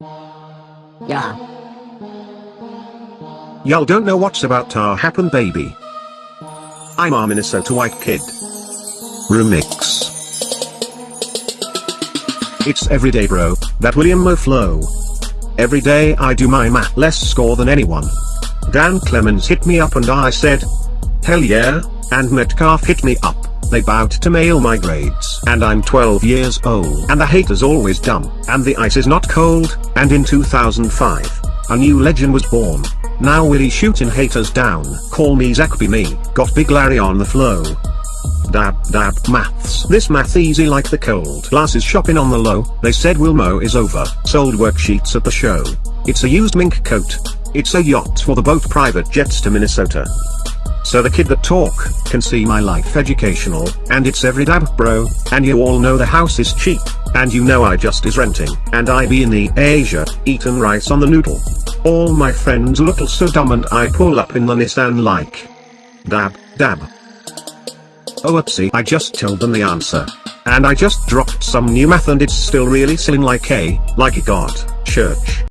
Yeah. Y'all don't know what's about to happen baby. I'm a Minnesota white kid. Remix. It's everyday bro, that William Mo flow. Every day I do my math less score than anyone. Dan Clemens hit me up and I said, hell yeah, and Metcalf hit me up. They bowed to mail oh my grades. And I'm 12 years old. And the hater's always dumb. And the ice is not cold. And in 2005, a new legend was born. Now Willie shooting haters down. Call me Zach be me. Got Big Larry on the flow. Dab dab maths. This math easy like the cold. Glasses shopping on the low. They said Wilmo is over. Sold worksheets at the show. It's a used mink coat. It's a yacht for the boat private jets to Minnesota. So the kid that talk, can see my life educational, and it's every dab bro, and you all know the house is cheap, and you know I just is renting, and I be in the Asia, eatin' rice on the noodle. All my friends look so dumb and I pull up in the Nissan like. Dab, dab. Oh upsie I just told them the answer. And I just dropped some new math and it's still really silly like a, like a god, church.